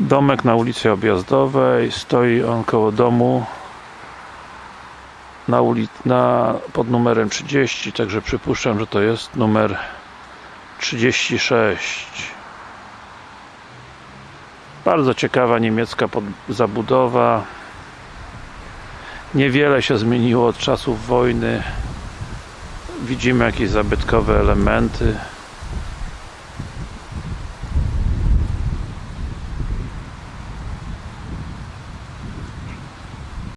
Domek na ulicy Objazdowej, stoi on koło domu. Na uli na, pod numerem 30, także przypuszczam, że to jest numer 36 bardzo ciekawa niemiecka zabudowa. Niewiele się zmieniło od czasów wojny. Widzimy jakieś zabytkowe elementy.